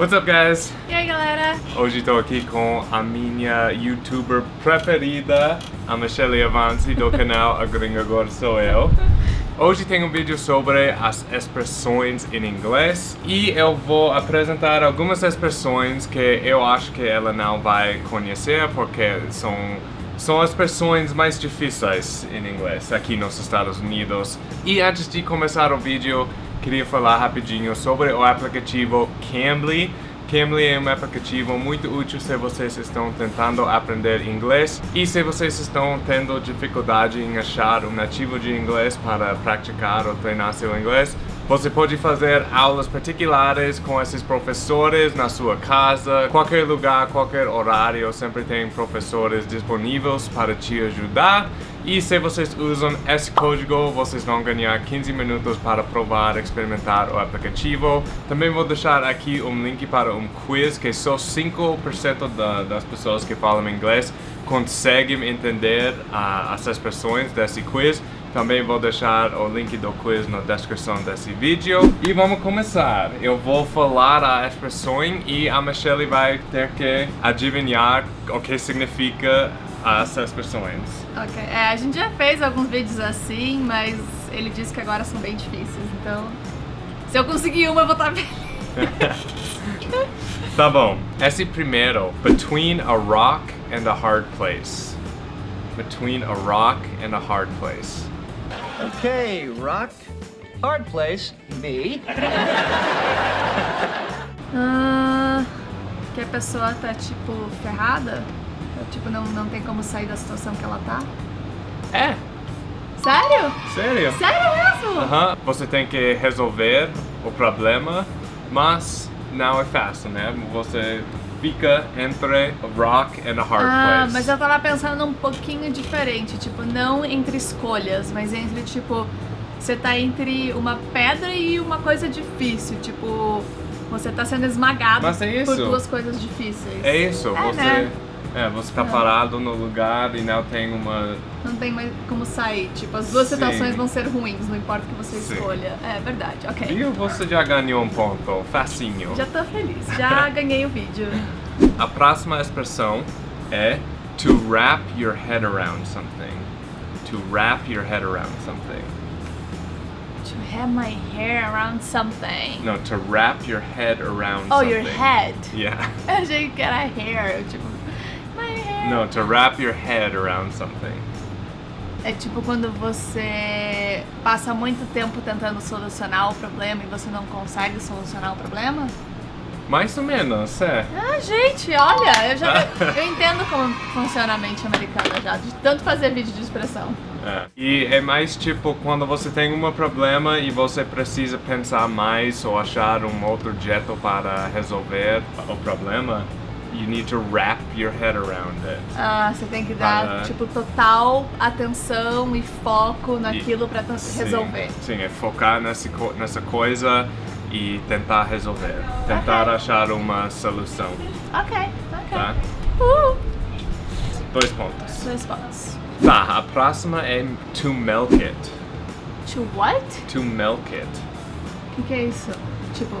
What's up, guys? E aí, galera? Hoje estou aqui com a minha youtuber preferida, a Michelle Avanzi, do canal A Gringa Agora Sou Eu. Hoje tem um vídeo sobre as expressões em inglês e eu vou apresentar algumas expressões que eu acho que ela não vai conhecer porque são são as expressões mais difíceis em inglês aqui nos Estados Unidos. E antes de começar o vídeo, queria falar rapidinho sobre o aplicativo Cambly. Cambly é um aplicativo muito útil se vocês estão tentando aprender inglês e se vocês estão tendo dificuldade em achar um nativo de inglês para praticar ou treinar seu inglês. Você pode fazer aulas particulares com esses professores na sua casa, qualquer lugar, qualquer horário, sempre tem professores disponíveis para te ajudar. E se vocês usam esse código, vocês vão ganhar 15 minutos para provar experimentar o aplicativo. Também vou deixar aqui um link para um quiz que só 5% da, das pessoas que falam inglês conseguem entender uh, as expressões desse quiz. Também vou deixar o link do quiz na descrição desse vídeo. E vamos começar. Eu vou falar a expressão e a Michelle vai ter que adivinhar o que significa as expressões. Ok, é, a gente já fez alguns vídeos assim, mas ele disse que agora são bem difíceis, então... Se eu conseguir uma, eu vou estar feliz. tá bom. Esse primeiro, between a rock and a hard place. Between a rock and a hard place. Okay, rock. Hard place, me. Ah, que a pessoa tá, tipo, ferrada? Tipo, não, não tem como sair da situação que ela tá? É. Sério? Sério? Sério mesmo? Aham. Você tem que resolver o problema, mas não é fácil, né? Você fica entre a rock and a hard ah, place. mas eu tava pensando um pouquinho diferente, tipo, não entre escolhas, mas entre, tipo, você tá entre uma pedra e uma coisa difícil, tipo, você tá sendo esmagado é por duas coisas difíceis. É isso, É, você... né? É, você tá É. parado no lugar e não tem uma... Não tem mais como sair, tipo, as duas Sim. situações vão ser ruins, não importa o que você Sim. escolha. É verdade, ok. E você já ganhou um ponto, facinho. Já tô feliz, já ganhei o vídeo. A próxima expressão é to wrap your head around something. To wrap your head around something. To have my hair around something. No, to wrap your head around Oh, something. your head. Yeah. Eu achei que era hair, tipo. No, to wrap your head around something. É tipo quando você passa muito tempo tentando solucionar o problema e você não consegue solucionar o problema? Mais ou menos, é. Ah, gente, olha, eu já eu entendo como funciona a mente americana já, de tanto fazer vídeo de expressão. É. E é mais tipo quando você tem um problema e você precisa pensar mais ou achar um outro jeito para resolver o problema. You need to wrap your head around it. Ah, você tem que dar, Para- tipo, total atenção e foco naquilo Sim, resolver. Sim, é focar nessa, co- nessa coisa e tentar resolver. Tentar Ok. achar uma solução, Ok, ok. tá? Uh, Dois pontos. dois pontos. Tá, a próxima é to milk it. To what? To milk it. O que, que é isso? Tipo,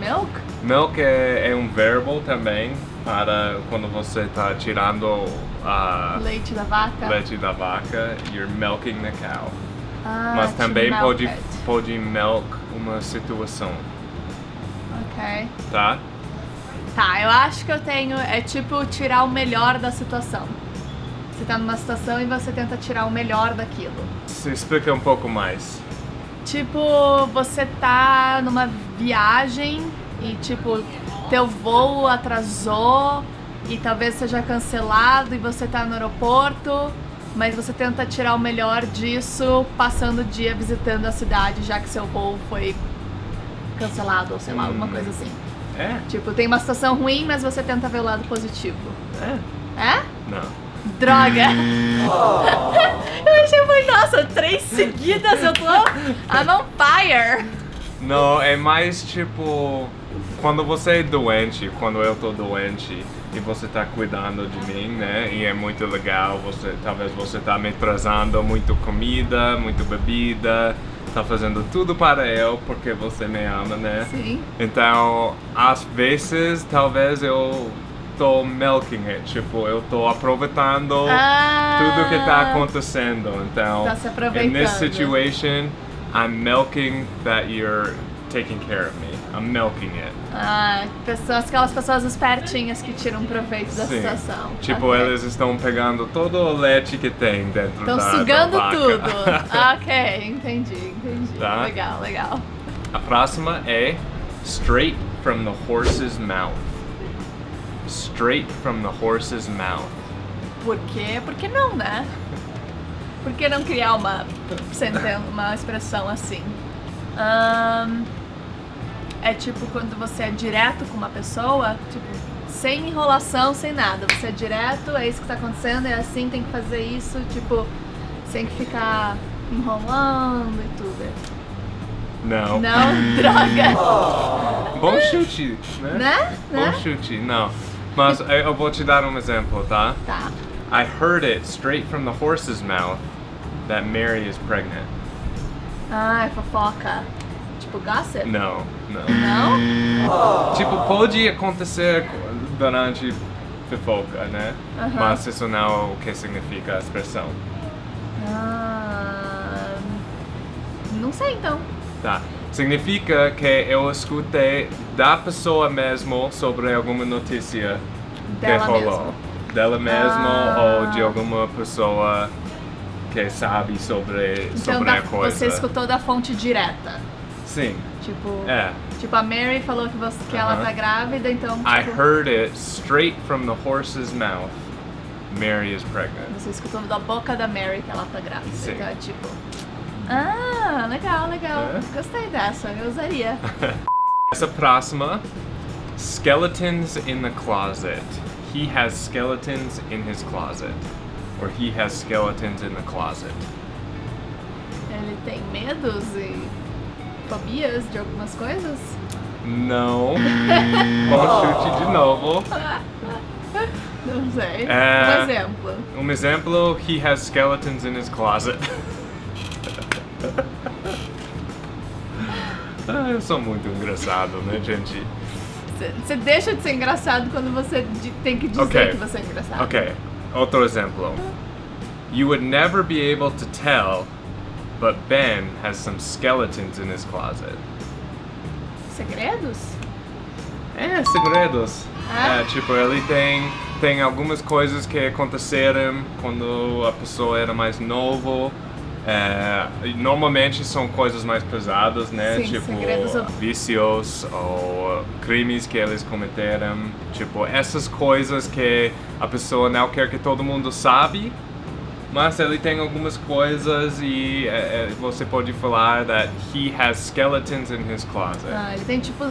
milk? Milk é, é um verbo também para quando você está tirando a Leite da vaca? leite da vaca. You're milking the cow. Ah, Mas também pode, it. pode milk uma situação, Ok. tá? Tá, eu acho que eu tenho. É tipo tirar o melhor da situação. Você tá numa situação e você tenta tirar o melhor daquilo. Se explica um pouco mais. Tipo, você tá numa viagem e tipo, teu voo atrasou e talvez seja cancelado e você tá no aeroporto, mas você tenta tirar o melhor disso passando o dia visitando a cidade, já que seu voo foi cancelado ou sei lá, alguma Hum. coisa assim. É? Tipo, tem uma situação ruim, mas você tenta ver o lado positivo. É? É? Não. Droga! eu achei muito, nossa, três seguidas, eu tô. I'm on fire! Não, é mais tipo quando você é doente, quando eu tô doente e você tá cuidando de mim, né? E é muito legal, você talvez você tá me trazendo muito comida, muito bebida, tá fazendo tudo para eu porque você me ama, né? Sim. Então, às vezes, talvez eu tô milking it, tipo, eu tô aproveitando Ah. tudo que tá acontecendo. Então, Tá se in this situation, I'm milking that you're taking care of me. I'm milking it. Ah, pessoas, aquelas pessoas espertinhas que tiram proveito da Sim. situação. Tipo, Ok. eles estão pegando todo o leite que tem dentro Estão da, sugando da tudo. Ok, entendi, entendi. Tá. Legal, legal. A próxima é straight from the horse's mouth. Straight from the horse's mouth. Por quê? Por que não, né? Por que não criar uma, uma expressão assim? Ahn, é tipo quando você é direto com uma pessoa, tipo, sem enrolação, sem nada. Você é direto, é isso que tá acontecendo, é assim, tem que fazer isso, tipo, sem que ficar enrolando e tudo. Não. Não, droga! Bom chute, né? Né? Bom Né? chute, não. Mas eu eu vou te dar um exemplo, tá? Tá. I heard it straight from the horse's mouth that Mary is pregnant. Ah, é fofoca. Tipo, gossip? Não, não. Não? Tipo, pode acontecer durante fofoca, né? Aham. Mas isso não é o que significa a expressão. Ah, não sei então. Tá. Significa que eu escutei da pessoa mesmo sobre alguma notícia Dela que rolou. mesmo. Dela mesmo Ah. ou de alguma pessoa que sabe sobre, Então sobre da- a coisa. você escutou da fonte direta. Sim. Tipo, É. tipo a Mary falou que, você, que ela Aham. tá grávida, então I tipo, heard it straight from the horse's mouth. Mary is pregnant. você escutou da boca da Mary que ela tá grávida. Sim. Então é tipo. Ah, legal, legal. É? Gostei dessa, eu usaria. Essa próxima, skeletons in the closet. He has skeletons in his closet. Or he has skeletons in the closet. Ele tem medos e fobias de algumas coisas? Não. Bom chute de novo. Não sei. É. Um exemplo. Um exemplo, he has skeletons in his closet. ah, eu sou muito engraçado, né, gente? Você deixa de ser engraçado quando você tem que dizer Ok. que você é engraçado. Ok, outro exemplo. You would never be able to tell, but Ben has some skeletons in his closet. Segredos? É, segredos. Ah. É, tipo, ele tem, tem algumas coisas que aconteceram quando a pessoa era mais novo. É, normalmente são coisas mais pesadas, né? Sim, tipo, segredos vícios ou crimes que eles cometeram. Tipo, essas coisas que a pessoa não quer que todo mundo sabe. Mas ele tem algumas coisas e é, é, você pode falar that he has skeletons in his closet. Ah, ele tem tipo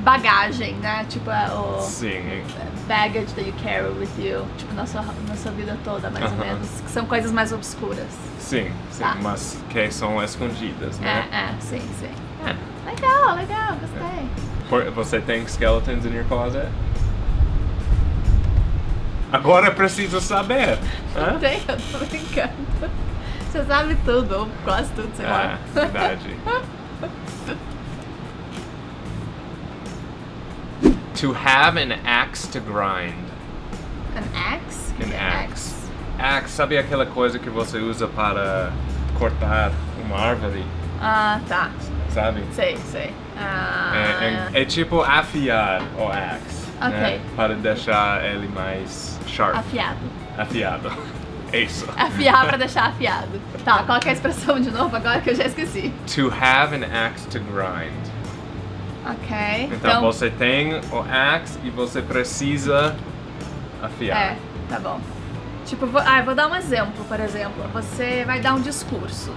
bagagem, né? Tipo é, o Sim, baggage that you carry with you. Tipo, na sua, na sua vida toda, mais ou Aham. menos. Que são coisas mais obscuras. Sim, sim, Tá. mas que são escondidas, né? É, é, sim, sim. É. Legal, legal, gostei. Você tem skeletons in your closet? Agora preciso saber. Não Hã? tem, eu tô brincando. Você sabe tudo, ou quase tudo, sei lá. É, verdade. to have an axe to grind. An axe? An é axe. Axe, sabe aquela coisa que você usa para cortar uma árvore, Ah, tá. sabe? Sei, sei. Ah, É, é- é tipo afiar o axe, né? Para deixar ele mais sharp, afiado. afiado. É Isso. Afiar pra deixar afiado. Tá, qual que é a expressão de novo agora que eu já esqueci? To have an axe to grind. Ok. Então, você tem o axe e você precisa afiar. É, tá bom. Tipo, vou, ah, vou dar um exemplo, por exemplo. Você vai dar um discurso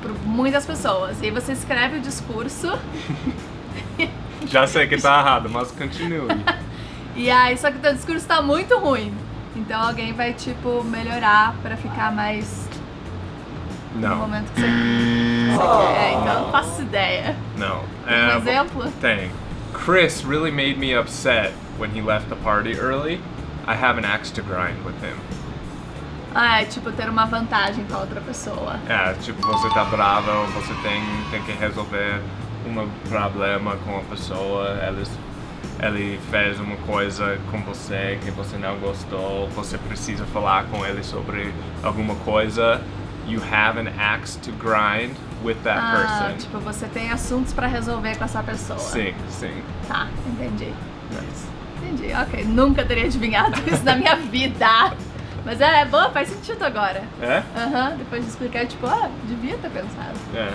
para muitas pessoas. E aí você escreve o discurso. Já sei que tá errado, mas continue. E aí, só que teu discurso tá muito ruim. Então alguém vai, tipo, melhorar pra ficar mais no Não, momento que você, você quer. É, então eu não faço ideia. não. Um É, vou- exemplo? Tem. Chris really made me upset when he left the party early. I have an axe to grind with him. Ah, é tipo ter uma vantagem com a outra pessoa. É, tipo, você tá brava ou você tem, tem que resolver um problema com a pessoa, eles, ele fez uma coisa com você que você não gostou, você precisa falar com ele sobre alguma coisa. You have an axe to grind with that ah, person. tipo, você tem assuntos pra resolver com essa pessoa. Sim, sim. Tá, entendi. Nice. Entendi, ok. Nunca teria adivinhado isso na minha vida. Mas é, é boa, faz sentido agora. É? Aham, depois de explicar, tipo, ah, devia ter pensado. É.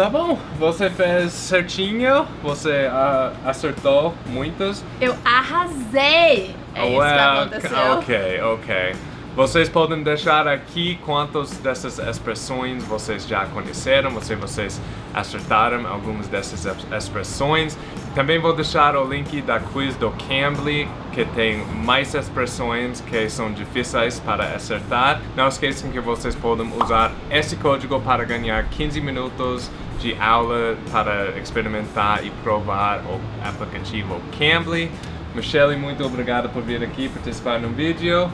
Tá bom, você fez certinho, você acertou muitas. Eu arrasei! É isso que Well, aconteceu. Ok, ok. Vocês podem deixar aqui quantas dessas expressões vocês já conheceram, se vocês acertaram algumas dessas ex- expressões. Também vou deixar o link da quiz do Cambly, que tem mais expressões que são difíceis para acertar. Não esqueçam que vocês podem usar esse código para ganhar 15 minutos de aula para experimentar e provar o aplicativo Cambly. Michelle, muito obrigado por vir aqui participar no vídeo.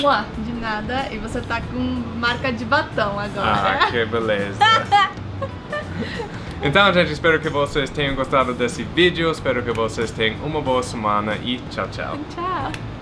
Mua, de nada. E você tá com marca de batom agora. Ah, que beleza. Então, gente, espero que vocês tenham gostado desse vídeo. Espero que vocês tenham uma boa semana e tchau, tchau. Tchau.